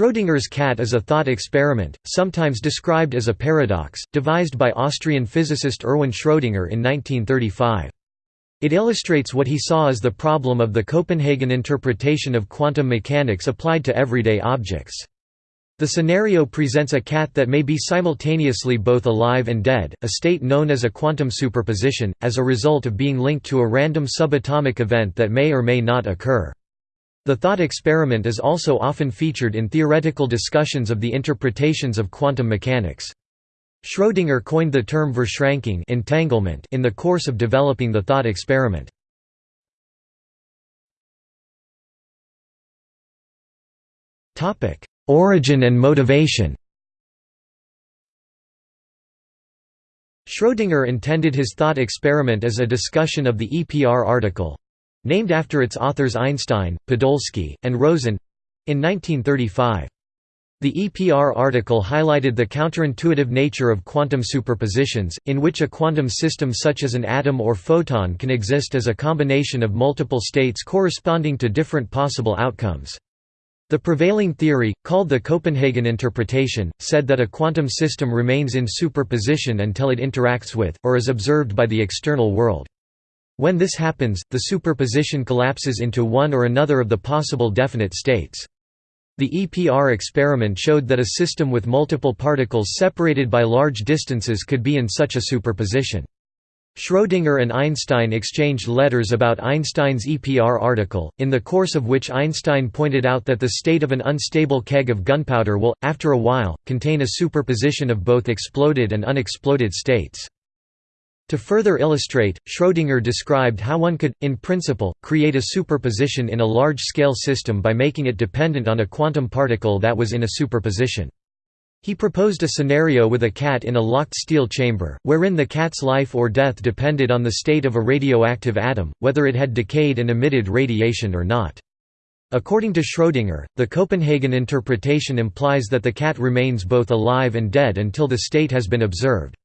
Schrödinger's cat is a thought experiment, sometimes described as a paradox, devised by Austrian physicist Erwin Schrödinger in 1935. It illustrates what he saw as the problem of the Copenhagen interpretation of quantum mechanics applied to everyday objects. The scenario presents a cat that may be simultaneously both alive and dead, a state known as a quantum superposition, as a result of being linked to a random subatomic event that may or may not occur. The thought experiment is also often featured in theoretical discussions of the interpretations of quantum mechanics. Schrödinger coined the term Verschränkung entanglement in the course of developing the thought experiment. Origin and motivation Schrödinger intended his thought experiment as a discussion of the EPR article, named after its authors Einstein, Podolsky, and Rosen—in 1935. The EPR article highlighted the counterintuitive nature of quantum superpositions, in which a quantum system such as an atom or photon can exist as a combination of multiple states corresponding to different possible outcomes. The prevailing theory, called the Copenhagen interpretation, said that a quantum system remains in superposition until it interacts with, or is observed by the external world. When this happens, the superposition collapses into one or another of the possible definite states. The EPR experiment showed that a system with multiple particles separated by large distances could be in such a superposition. Schrödinger and Einstein exchanged letters about Einstein's EPR article, in the course of which Einstein pointed out that the state of an unstable keg of gunpowder will, after a while, contain a superposition of both exploded and unexploded states. To further illustrate, Schrödinger described how one could, in principle, create a superposition in a large-scale system by making it dependent on a quantum particle that was in a superposition. He proposed a scenario with a cat in a locked steel chamber, wherein the cat's life or death depended on the state of a radioactive atom, whether it had decayed and emitted radiation or not. According to Schrödinger, the Copenhagen interpretation implies that the cat remains both alive and dead until the state has been observed.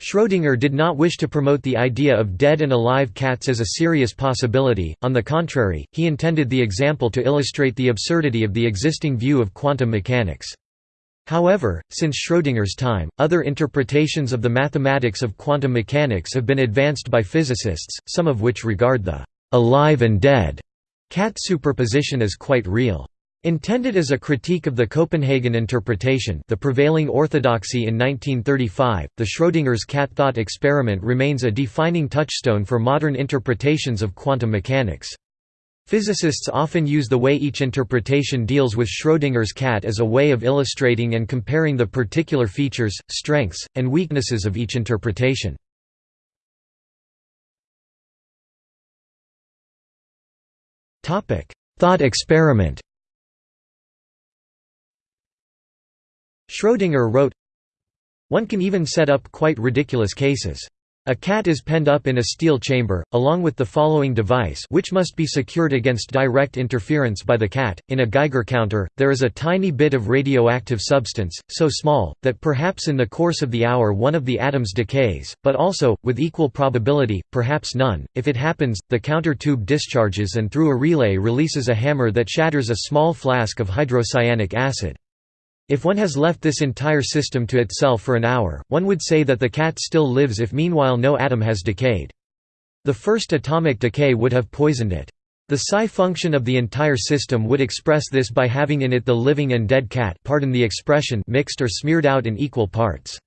Schrödinger did not wish to promote the idea of dead and alive cats as a serious possibility, on the contrary, he intended the example to illustrate the absurdity of the existing view of quantum mechanics. However, since Schrödinger's time, other interpretations of the mathematics of quantum mechanics have been advanced by physicists, some of which regard the «alive and dead» cat superposition as quite real. Intended as a critique of the Copenhagen interpretation the prevailing orthodoxy in 1935, the Schrödinger's cat thought experiment remains a defining touchstone for modern interpretations of quantum mechanics. Physicists often use the way each interpretation deals with Schrödinger's cat as a way of illustrating and comparing the particular features, strengths, and weaknesses of each interpretation. Thought experiment Schrödinger wrote, One can even set up quite ridiculous cases. A cat is penned up in a steel chamber, along with the following device which must be secured against direct interference by the cat. In a Geiger counter, there is a tiny bit of radioactive substance, so small, that perhaps in the course of the hour one of the atoms decays, but also, with equal probability, perhaps none. If it happens, the counter tube discharges and through a relay releases a hammer that shatters a small flask of hydrocyanic acid. If one has left this entire system to itself for an hour, one would say that the cat still lives if meanwhile no atom has decayed. The first atomic decay would have poisoned it. The psi function of the entire system would express this by having in it the living and dead cat pardon the expression mixed or smeared out in equal parts.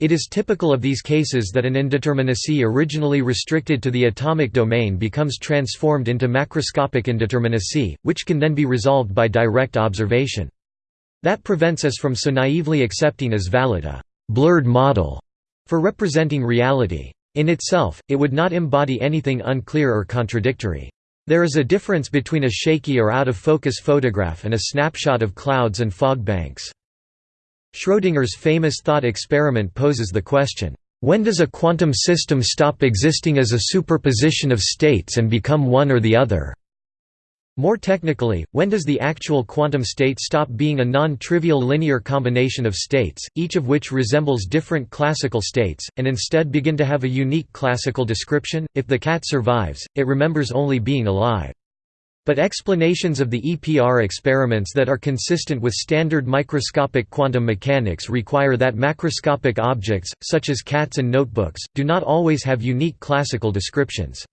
It is typical of these cases that an indeterminacy originally restricted to the atomic domain becomes transformed into macroscopic indeterminacy, which can then be resolved by direct observation. That prevents us from so naively accepting as valid a «blurred model» for representing reality. In itself, it would not embody anything unclear or contradictory. There is a difference between a shaky or out-of-focus photograph and a snapshot of clouds and fog banks. Schrödinger's famous thought experiment poses the question, "...when does a quantum system stop existing as a superposition of states and become one or the other?" More technically, when does the actual quantum state stop being a non-trivial linear combination of states, each of which resembles different classical states, and instead begin to have a unique classical description? If the cat survives, it remembers only being alive. But explanations of the EPR experiments that are consistent with standard microscopic quantum mechanics require that macroscopic objects, such as cats and notebooks, do not always have unique classical descriptions.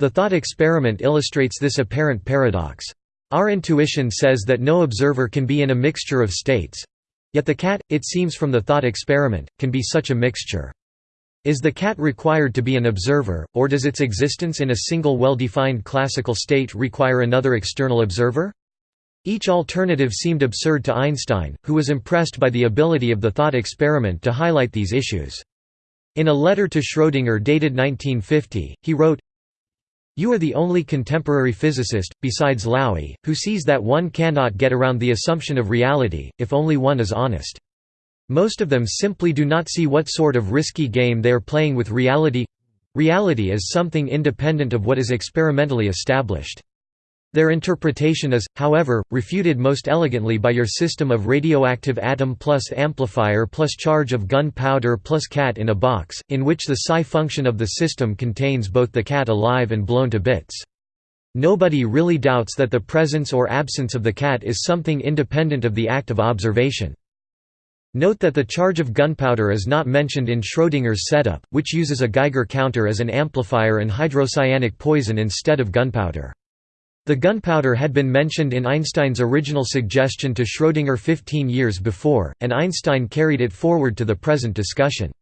The thought experiment illustrates this apparent paradox. Our intuition says that no observer can be in a mixture of states. Yet the cat, it seems from the thought experiment, can be such a mixture. Is the cat required to be an observer, or does its existence in a single well-defined classical state require another external observer? Each alternative seemed absurd to Einstein, who was impressed by the ability of the thought experiment to highlight these issues. In a letter to Schrödinger dated 1950, he wrote, You are the only contemporary physicist, besides Laue, who sees that one cannot get around the assumption of reality, if only one is honest. Most of them simply do not see what sort of risky game they are playing with reality reality is something independent of what is experimentally established. Their interpretation is, however, refuted most elegantly by your system of radioactive atom plus amplifier plus charge of gunpowder plus cat in a box, in which the psi function of the system contains both the cat alive and blown to bits. Nobody really doubts that the presence or absence of the cat is something independent of the act of observation. Note that the charge of gunpowder is not mentioned in Schrödinger's setup, which uses a Geiger counter as an amplifier and hydrocyanic poison instead of gunpowder. The gunpowder had been mentioned in Einstein's original suggestion to Schrödinger 15 years before, and Einstein carried it forward to the present discussion.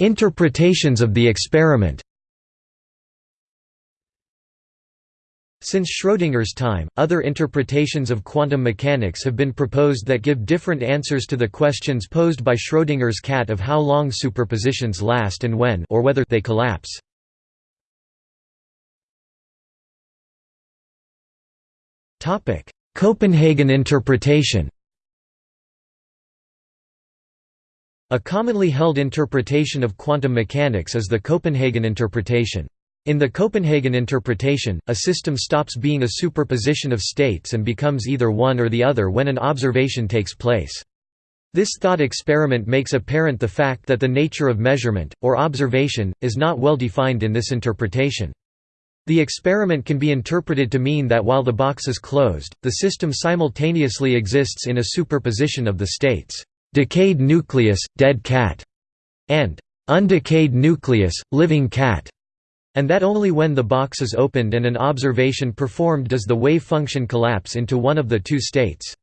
Interpretations of the experiment Since Schrödinger's time, other interpretations of quantum mechanics have been proposed that give different answers to the questions posed by Schrödinger's cat of how long superpositions last and when or whether they collapse. Copenhagen interpretation A commonly held interpretation of quantum mechanics is the Copenhagen interpretation. In the Copenhagen interpretation, a system stops being a superposition of states and becomes either one or the other when an observation takes place. This thought experiment makes apparent the fact that the nature of measurement, or observation, is not well defined in this interpretation. The experiment can be interpreted to mean that while the box is closed, the system simultaneously exists in a superposition of the states, "'decayed nucleus, dead cat' and "'undecayed nucleus, living cat' And that only when the box is opened and an observation performed does the wave function collapse into one of the two states.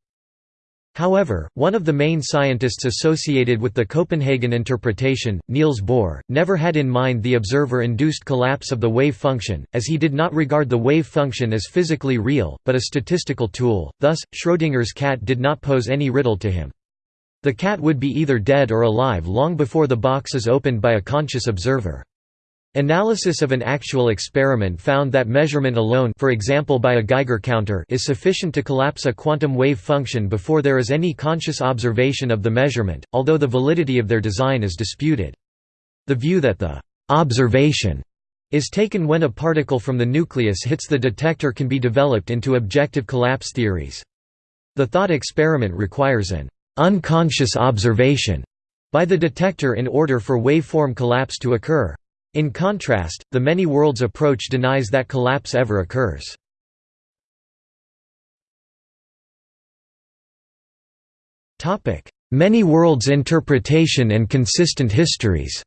However, one of the main scientists associated with the Copenhagen interpretation, Niels Bohr, never had in mind the observer-induced collapse of the wave function, as he did not regard the wave function as physically real, but a statistical tool, thus, Schrödinger's cat did not pose any riddle to him. The cat would be either dead or alive long before the box is opened by a conscious observer. Analysis of an actual experiment found that measurement alone for example by a Geiger counter is sufficient to collapse a quantum wave function before there is any conscious observation of the measurement, although the validity of their design is disputed. The view that the «observation» is taken when a particle from the nucleus hits the detector can be developed into objective collapse theories. The thought experiment requires an «unconscious observation» by the detector in order for waveform collapse to occur. In contrast, the many worlds approach denies that collapse ever occurs. Many worlds interpretation and consistent histories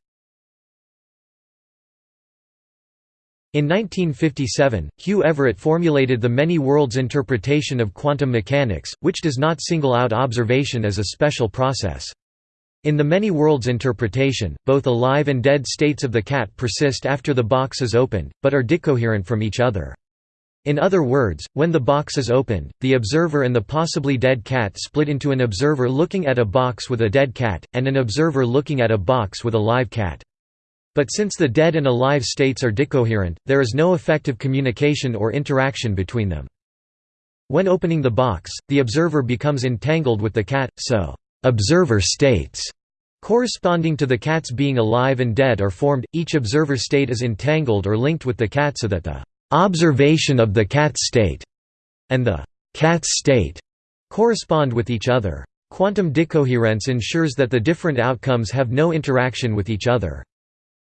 In 1957, Hugh Everett formulated the many worlds interpretation of quantum mechanics, which does not single out observation as a special process. In the many worlds interpretation, both alive and dead states of the cat persist after the box is opened, but are decoherent from each other. In other words, when the box is opened, the observer and the possibly dead cat split into an observer looking at a box with a dead cat, and an observer looking at a box with a live cat. But since the dead and alive states are decoherent, there is no effective communication or interaction between them. When opening the box, the observer becomes entangled with the cat, so observer states corresponding to the cats being alive and dead are formed, each observer state is entangled or linked with the cat so that the observation of the cat state and the cat state correspond with each other. Quantum decoherence ensures that the different outcomes have no interaction with each other.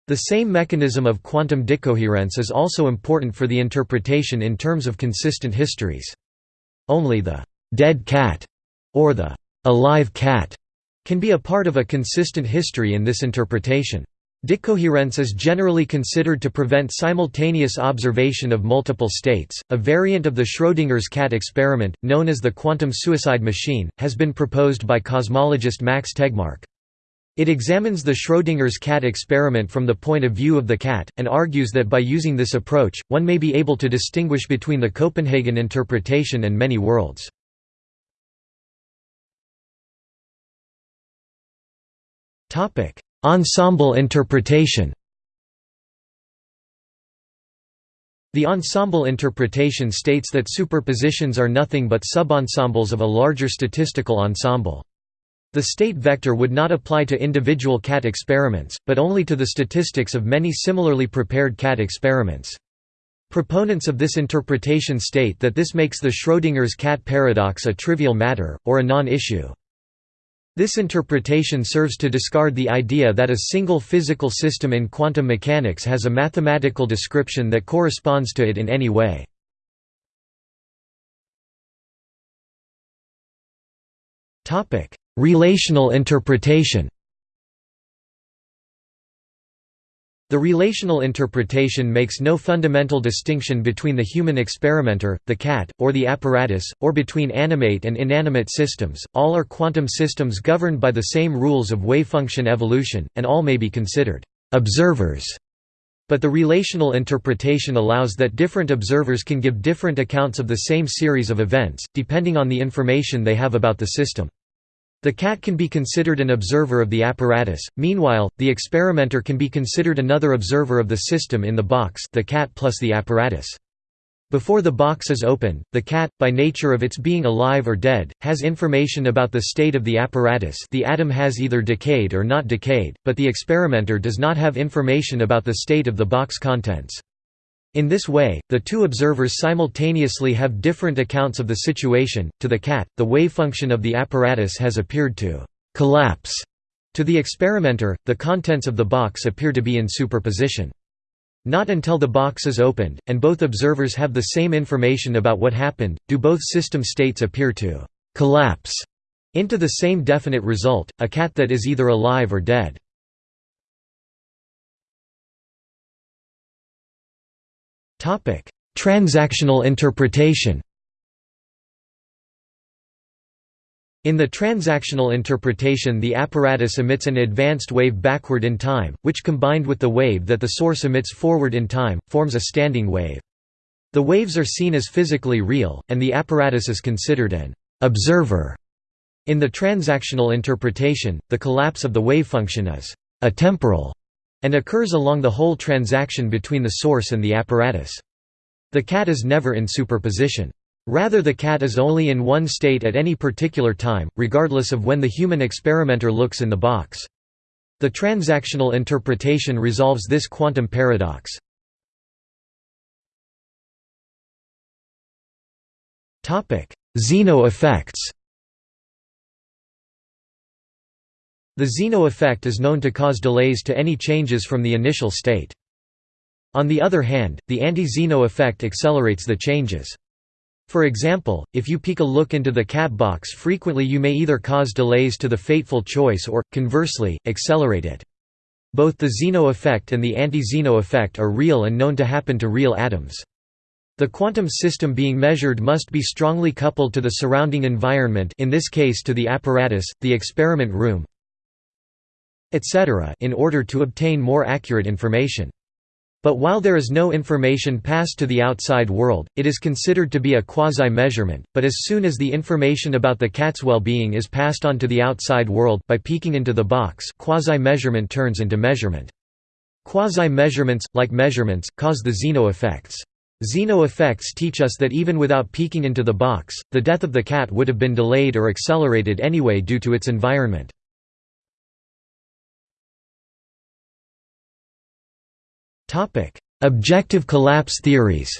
The same mechanism of quantum decoherence is also important for the interpretation in terms of consistent histories. Only the «dead cat» or the «alive cat» can be a part of a consistent history in this interpretation. Decoherence is generally considered to prevent simultaneous observation of multiple states. A variant of the Schrödinger's cat experiment, known as the quantum suicide machine, has been proposed by cosmologist Max Tegmark. It examines the Schrödinger's cat experiment from the point of view of the cat, and argues that by using this approach, one may be able to distinguish between the Copenhagen interpretation and many worlds. Ensemble interpretation The ensemble interpretation states that superpositions are nothing but subensembles of a larger statistical ensemble. The state vector would not apply to individual cat experiments, but only to the statistics of many similarly prepared cat experiments. Proponents of this interpretation state that this makes the Schrödinger's cat paradox a trivial matter, or a non-issue. This interpretation serves to discard the idea that a single physical system in quantum mechanics has a mathematical description that corresponds to it in any way. Relational interpretation The relational interpretation makes no fundamental distinction between the human experimenter, the cat, or the apparatus, or between animate and inanimate systems, all are quantum systems governed by the same rules of wavefunction evolution, and all may be considered «observers». But the relational interpretation allows that different observers can give different accounts of the same series of events, depending on the information they have about the system. The cat can be considered an observer of the apparatus, meanwhile, the experimenter can be considered another observer of the system in the box the cat plus the apparatus. Before the box is open, the cat, by nature of its being alive or dead, has information about the state of the apparatus the atom has either decayed or not decayed, but the experimenter does not have information about the state of the box contents. In this way, the two observers simultaneously have different accounts of the situation. To the cat, the wavefunction of the apparatus has appeared to collapse. To the experimenter, the contents of the box appear to be in superposition. Not until the box is opened, and both observers have the same information about what happened, do both system states appear to collapse into the same definite result, a cat that is either alive or dead. Transactional interpretation In the transactional interpretation the apparatus emits an advanced wave backward in time, which combined with the wave that the source emits forward in time, forms a standing wave. The waves are seen as physically real, and the apparatus is considered an «observer». In the transactional interpretation, the collapse of the wavefunction is «atemporal» and occurs along the whole transaction between the source and the apparatus. The cat is never in superposition. Rather the cat is only in one state at any particular time, regardless of when the human experimenter looks in the box. The transactional interpretation resolves this quantum paradox. Zeno effects The Zeno effect is known to cause delays to any changes from the initial state. On the other hand, the anti-Zeno effect accelerates the changes. For example, if you peek a look into the cat box frequently you may either cause delays to the fateful choice or, conversely, accelerate it. Both the Zeno effect and the anti-Zeno effect are real and known to happen to real atoms. The quantum system being measured must be strongly coupled to the surrounding environment in this case to the apparatus, the experiment room, etc. in order to obtain more accurate information. But while there is no information passed to the outside world, it is considered to be a quasi-measurement, but as soon as the information about the cat's well-being is passed on to the outside world by peeking into the box quasi-measurement turns into measurement. Quasi-measurements, like measurements, cause the Zeno effects. Zeno effects teach us that even without peeking into the box, the death of the cat would have been delayed or accelerated anyway due to its environment. Objective collapse theories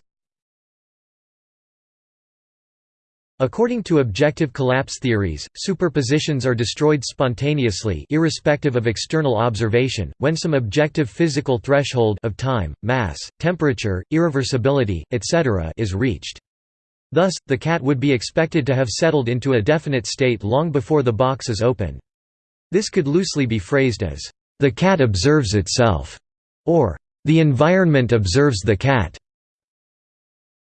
According to objective collapse theories, superpositions are destroyed spontaneously irrespective of external observation, when some objective physical threshold of time, mass, temperature, irreversibility, etc. is reached. Thus, the cat would be expected to have settled into a definite state long before the box is opened. This could loosely be phrased as, "...the cat observes itself", or "...the environment observes the cat".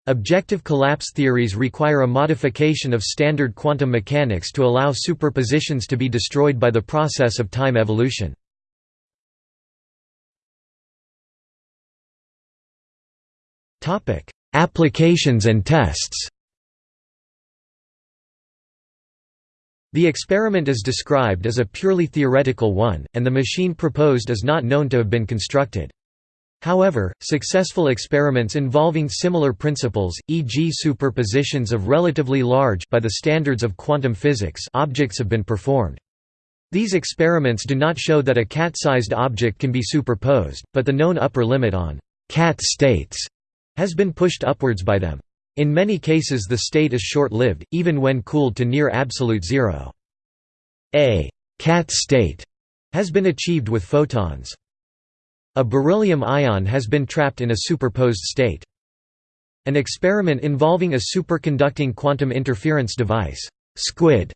Objective collapse theories require a modification of standard quantum mechanics to allow superpositions to be destroyed by the process of time evolution. Applications and tests The experiment is described as a purely theoretical one, and the machine proposed is not known to have been constructed. However, successful experiments involving similar principles, e.g. superpositions of relatively large by the standards of quantum physics objects have been performed. These experiments do not show that a cat-sized object can be superposed, but the known upper limit on cat states has been pushed upwards by them. In many cases the state is short-lived, even when cooled to near absolute zero. A cat state has been achieved with photons. A beryllium ion has been trapped in a superposed state. An experiment involving a superconducting quantum interference device SQUID,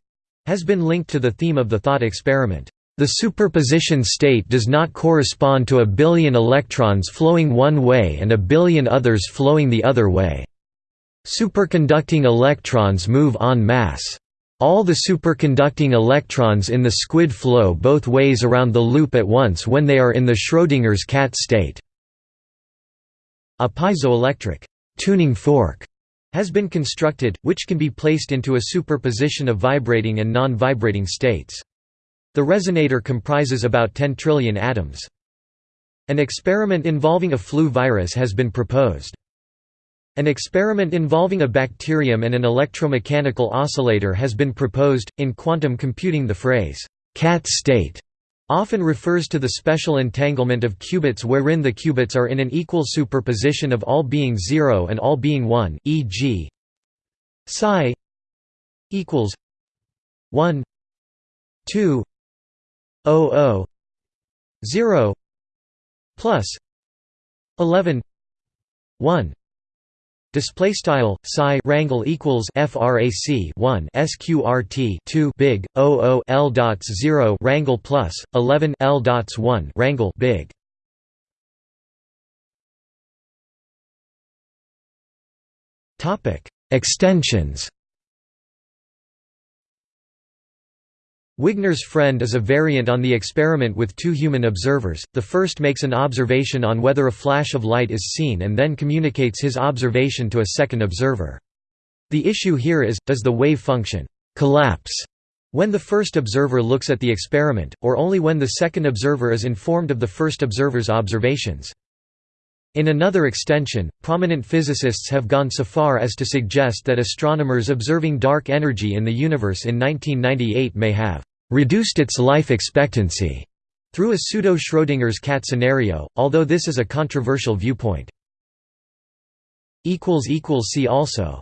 has been linked to the theme of the thought experiment. The superposition state does not correspond to a billion electrons flowing one way and a billion others flowing the other way. Superconducting electrons move en masse. All the superconducting electrons in the squid flow both ways around the loop at once when they are in the Schrödinger's cat state. A piezoelectric tuning fork has been constructed, which can be placed into a superposition of vibrating and non-vibrating states. The resonator comprises about 10 trillion atoms. An experiment involving a flu virus has been proposed. An experiment involving a bacterium and an electromechanical oscillator has been proposed. In quantum computing, the phrase, cat state, often refers to the special entanglement of qubits wherein the qubits are in an equal superposition of all being 0 and all being 1, e.g. psi equals 1 2 0 0 plus 11 1 Display style psi rangle equals frac 1 sqrt 2 big 00 l dots 0 rangle plus 11 l dots 1 rangle big. Topic Extensions Wigner's friend is a variant on the experiment with two human observers, the first makes an observation on whether a flash of light is seen and then communicates his observation to a second observer. The issue here is, does the wave function «collapse» when the first observer looks at the experiment, or only when the second observer is informed of the first observer's observations. In another extension, prominent physicists have gone so far as to suggest that astronomers observing dark energy in the universe in 1998 may have reduced its life expectancy through a pseudo-Schrödinger's cat scenario, although this is a controversial viewpoint. See also